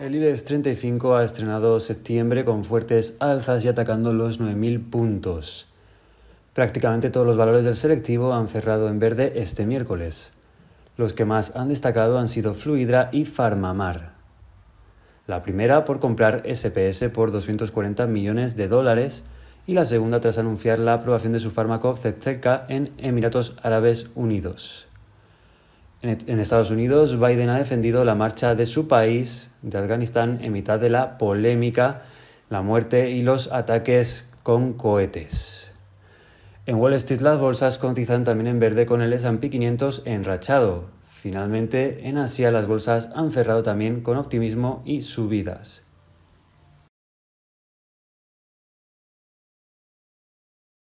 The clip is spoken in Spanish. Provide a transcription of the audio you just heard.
El IBEX 35 ha estrenado septiembre con fuertes alzas y atacando los 9.000 puntos. Prácticamente todos los valores del selectivo han cerrado en verde este miércoles. Los que más han destacado han sido Fluidra y Farmamar. La primera por comprar SPS por 240 millones de dólares y la segunda tras anunciar la aprobación de su fármaco Zepzelca en Emiratos Árabes Unidos. En Estados Unidos, Biden ha defendido la marcha de su país, de Afganistán, en mitad de la polémica, la muerte y los ataques con cohetes. En Wall Street las bolsas cotizan también en verde con el S&P 500 enrachado. Finalmente, en Asia las bolsas han cerrado también con optimismo y subidas.